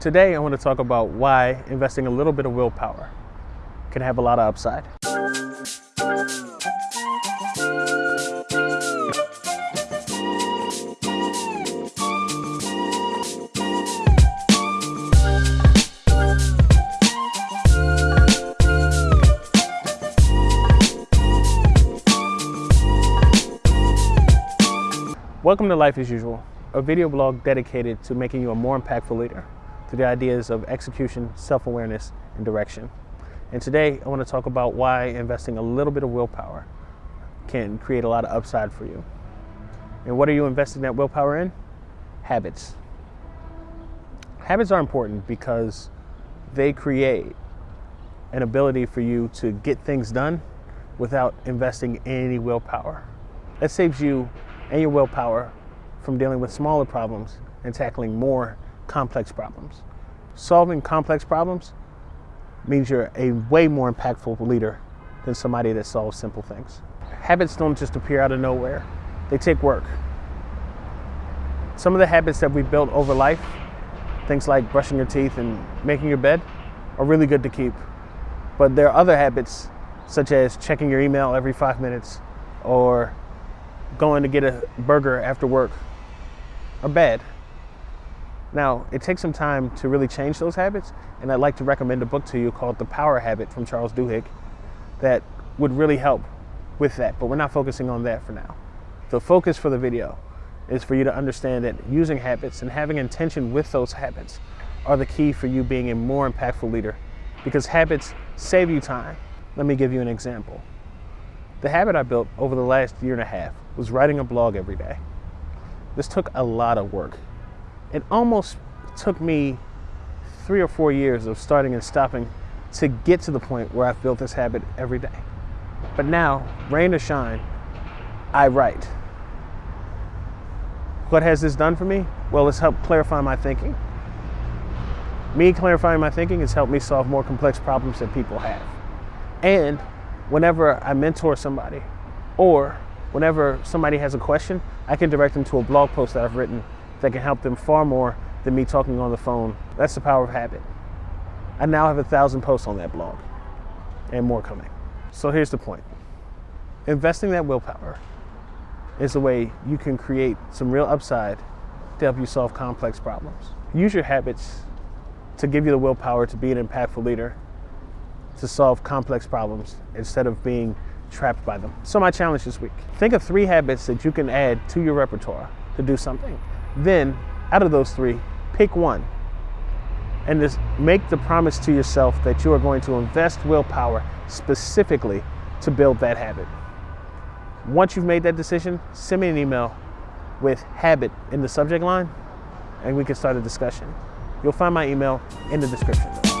Today, I want to talk about why investing a little bit of willpower can have a lot of upside. Welcome to Life as Usual, a video blog dedicated to making you a more impactful leader through the ideas of execution, self-awareness, and direction. And today I want to talk about why investing a little bit of willpower can create a lot of upside for you. And what are you investing that willpower in? Habits. Habits are important because they create an ability for you to get things done without investing any willpower. That saves you and your willpower from dealing with smaller problems and tackling more complex problems. Solving complex problems means you're a way more impactful leader than somebody that solves simple things. Habits don't just appear out of nowhere, they take work. Some of the habits that we built over life, things like brushing your teeth and making your bed, are really good to keep. But there are other habits, such as checking your email every five minutes or going to get a burger after work are bad. Now, it takes some time to really change those habits, and I'd like to recommend a book to you called The Power Habit from Charles Duhigg that would really help with that, but we're not focusing on that for now. The focus for the video is for you to understand that using habits and having intention with those habits are the key for you being a more impactful leader because habits save you time. Let me give you an example. The habit I built over the last year and a half was writing a blog every day. This took a lot of work. It almost took me three or four years of starting and stopping to get to the point where I've built this habit every day. But now, rain or shine, I write. What has this done for me? Well, it's helped clarify my thinking. Me clarifying my thinking has helped me solve more complex problems that people have. And whenever I mentor somebody or whenever somebody has a question, I can direct them to a blog post that I've written that can help them far more than me talking on the phone. That's the power of habit. I now have a thousand posts on that blog and more coming. So here's the point. Investing that willpower is the way you can create some real upside to help you solve complex problems. Use your habits to give you the willpower to be an impactful leader, to solve complex problems instead of being trapped by them. So my challenge this week, think of three habits that you can add to your repertoire to do something. Then out of those three, pick one and just make the promise to yourself that you are going to invest willpower specifically to build that habit. Once you've made that decision, send me an email with habit in the subject line and we can start a discussion. You'll find my email in the description.